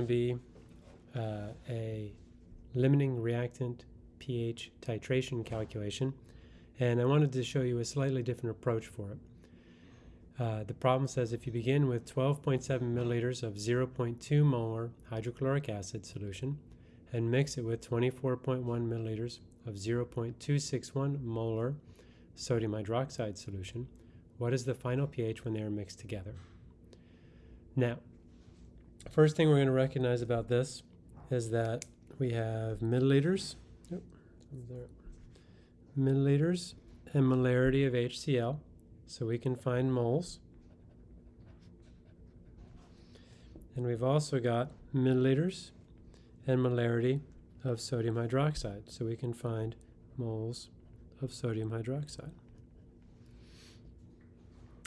to be uh, a limiting reactant pH titration calculation, and I wanted to show you a slightly different approach for it. Uh, the problem says if you begin with 12.7 milliliters of 0.2 molar hydrochloric acid solution and mix it with 24.1 milliliters of 0.261 molar sodium hydroxide solution, what is the final pH when they are mixed together? Now, first thing we're going to recognize about this is that we have milliliters, yep, milliliters and molarity of HCl. So we can find moles. And we've also got milliliters and molarity of sodium hydroxide. So we can find moles of sodium hydroxide.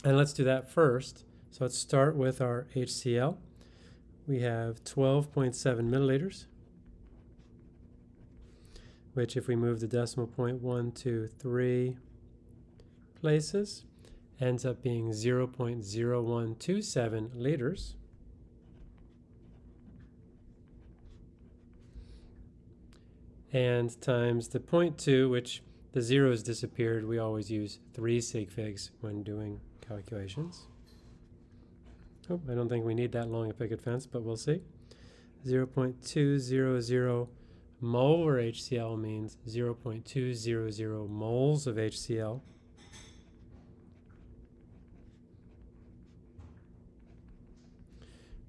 And let's do that first. So let's start with our HCl. We have 12.7 milliliters, which if we move the decimal point one, two, three places, ends up being 0.0127 liters. And times the 0.2, which the zeros disappeared, we always use 3 sig figs when doing calculations. Oh, I don't think we need that long a picket fence, but we'll see. 0.200 molar HCl means 0.200 moles of HCl.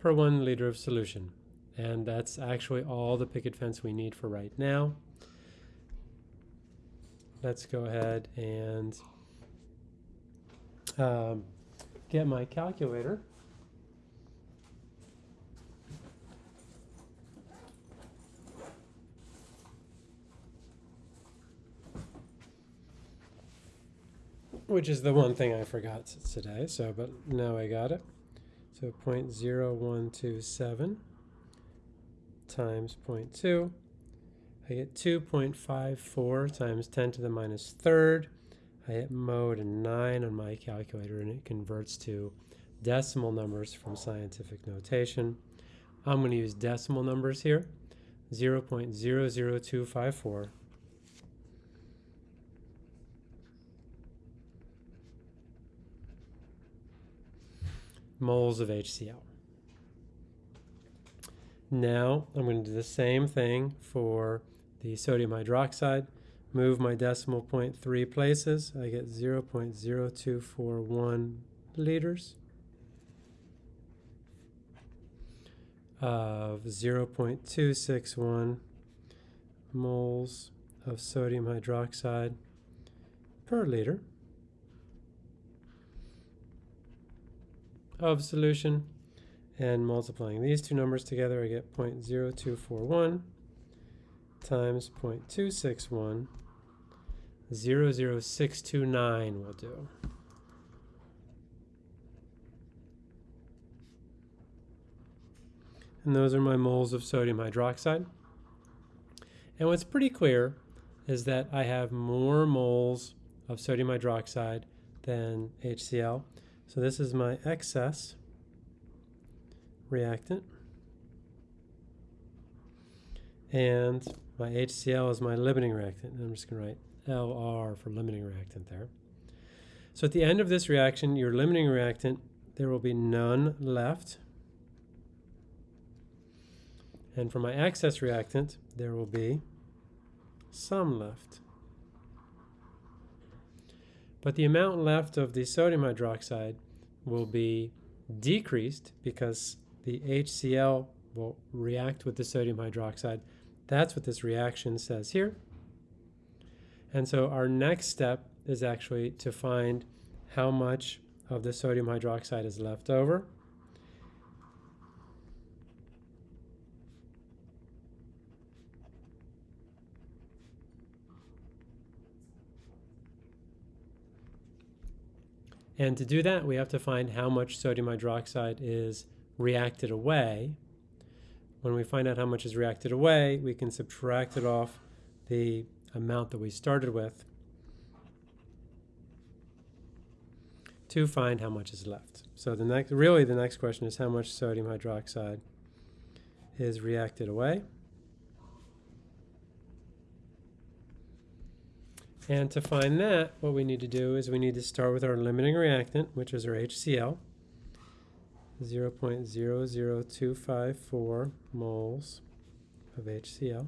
per one liter of solution. And that's actually all the picket fence we need for right now. Let's go ahead and um, get my calculator. Which is the one thing I forgot today, so, but now I got it. So 0.0127 times 0.2. I get 2.54 times 10 to the minus third. I hit mode and 9 on my calculator and it converts to decimal numbers from scientific notation. I'm going to use decimal numbers here. 0.00254 moles of HCl. Now I'm going to do the same thing for the sodium hydroxide. Move my decimal point three places. I get 0.0241 liters of 0.261 moles of sodium hydroxide per liter. Of solution and multiplying these two numbers together I get 0.0241 times 0.261 00629 will do. And those are my moles of sodium hydroxide. And what's pretty clear is that I have more moles of sodium hydroxide than HCl. So this is my excess reactant. And my HCl is my limiting reactant. I'm just going to write LR for limiting reactant there. So at the end of this reaction, your limiting reactant, there will be none left. And for my excess reactant, there will be some left. But the amount left of the sodium hydroxide will be decreased because the HCl will react with the sodium hydroxide. That's what this reaction says here. And so our next step is actually to find how much of the sodium hydroxide is left over. And to do that, we have to find how much sodium hydroxide is reacted away. When we find out how much is reacted away, we can subtract it off the amount that we started with to find how much is left. So the next, really the next question is how much sodium hydroxide is reacted away. And to find that, what we need to do is we need to start with our limiting reactant, which is our HCl, 0.00254 moles of HCl.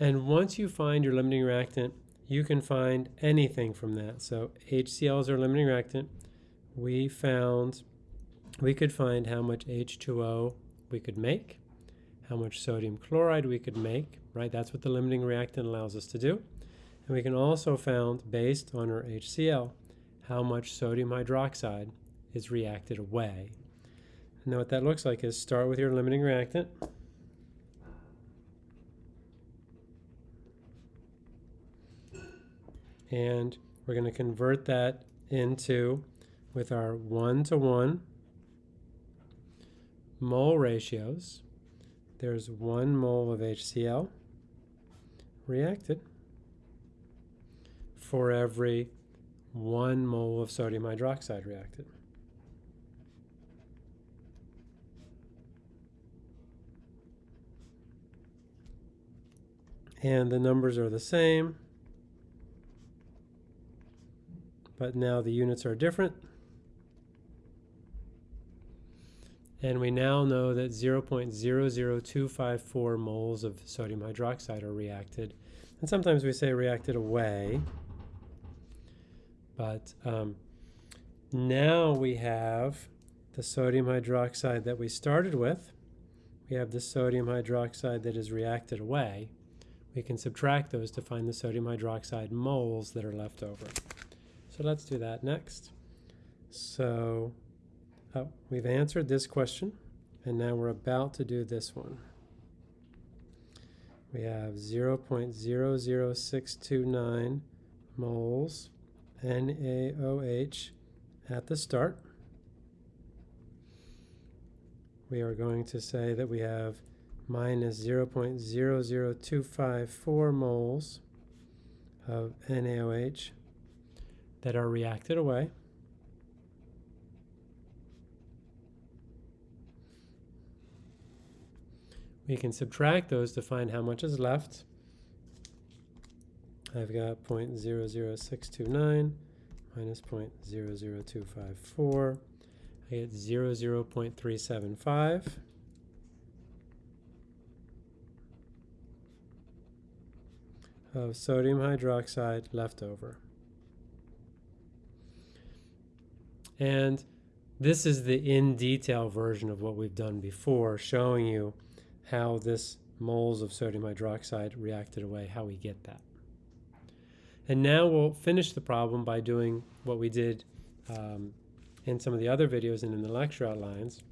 And once you find your limiting reactant, you can find anything from that. So HCl is our limiting reactant. We found, we could find how much H2O we could make, how much sodium chloride we could make, right? That's what the limiting reactant allows us to do. And we can also found, based on our HCl, how much sodium hydroxide is reacted away. And now what that looks like is start with your limiting reactant. And we're going to convert that into, with our one-to-one mole ratios, there's one mole of HCl reacted for every one mole of sodium hydroxide reacted. And the numbers are the same, but now the units are different. And we now know that 0.00254 moles of sodium hydroxide are reacted. And sometimes we say reacted away. But um, now we have the sodium hydroxide that we started with. We have the sodium hydroxide that is reacted away. We can subtract those to find the sodium hydroxide moles that are left over. So let's do that next. So oh, we've answered this question, and now we're about to do this one. We have 0.00629 moles NaOH at the start. We are going to say that we have minus 0.00254 moles of NaOH that are reacted away. We can subtract those to find how much is left. I've got 0.00629 minus 0.00254. I get 0, 0.375. of sodium hydroxide left over. And this is the in detail version of what we've done before, showing you how this moles of sodium hydroxide reacted away, how we get that. And now we'll finish the problem by doing what we did um, in some of the other videos and in the lecture outlines.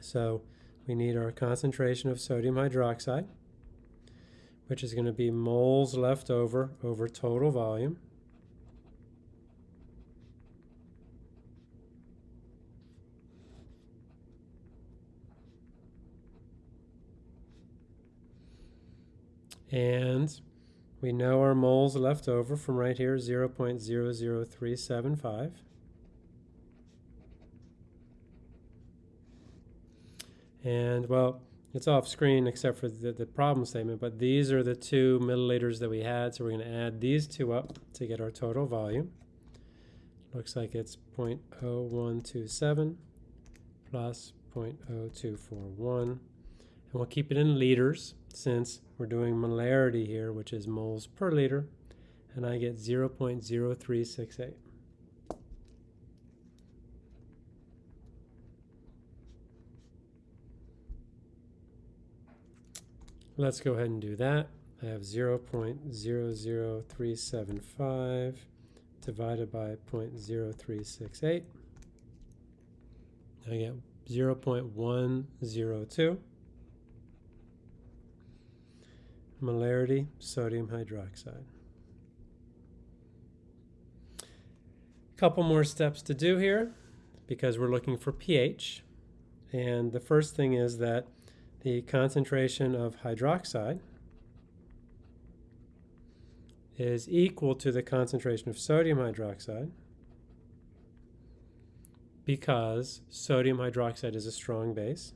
So we need our concentration of sodium hydroxide, which is going to be moles left over over total volume. And we know our moles left over from right here, 0 0.00375. And well, it's off screen except for the, the problem statement, but these are the two milliliters that we had, so we're going to add these two up to get our total volume. Looks like it's 0.0127 plus 0.0241. And we'll keep it in liters since we're doing molarity here, which is moles per liter, and I get 0.0368. Let's go ahead and do that. I have 0.00375 divided by 0.0368. I get 0.102. molarity sodium hydroxide. A Couple more steps to do here because we're looking for pH. And the first thing is that the concentration of hydroxide is equal to the concentration of sodium hydroxide because sodium hydroxide is a strong base.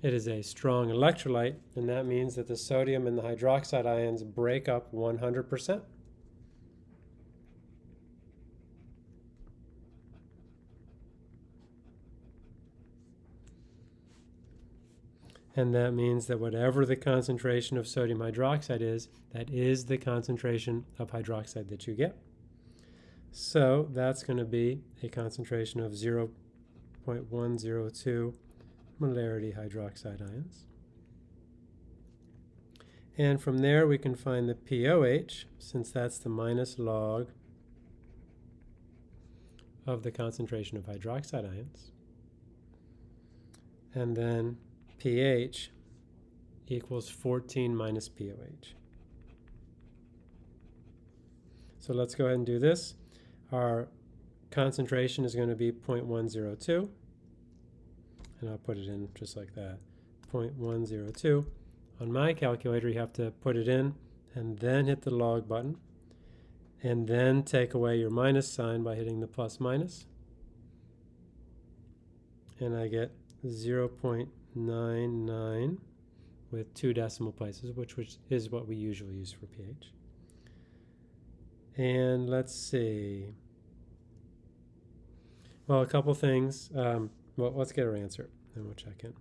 It is a strong electrolyte, and that means that the sodium and the hydroxide ions break up 100%. And that means that whatever the concentration of sodium hydroxide is, that is the concentration of hydroxide that you get. So that's going to be a concentration of 0.102 molarity hydroxide ions. And from there we can find the POH, since that's the minus log of the concentration of hydroxide ions. And then pH equals 14 minus POH. So let's go ahead and do this. Our concentration is going to be 0.102 and I'll put it in just like that. 0.102 on my calculator you have to put it in and then hit the log button and then take away your minus sign by hitting the plus minus. And I get 0.99 with two decimal places which, which is what we usually use for pH. And let's see. Well a couple things. Um, well, let's get our answer, and we'll check in.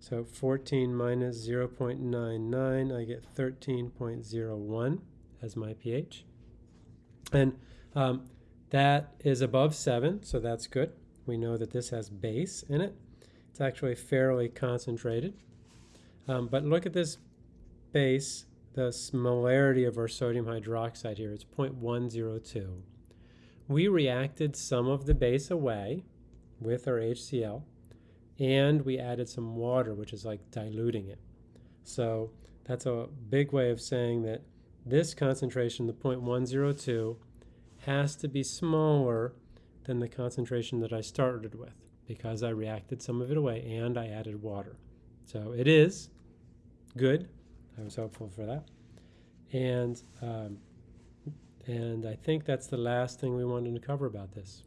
So 14 minus 0.99, I get 13.01 as my pH. And um, that is above 7, so that's good. We know that this has base in it. It's actually fairly concentrated. Um, but look at this base, the molarity of our sodium hydroxide here. It's 0.102. We reacted some of the base away, with our HCl and we added some water which is like diluting it. So that's a big way of saying that this concentration, the 0.102, has to be smaller than the concentration that I started with because I reacted some of it away and I added water. So it is good. I was hopeful for that. And, um, and I think that's the last thing we wanted to cover about this.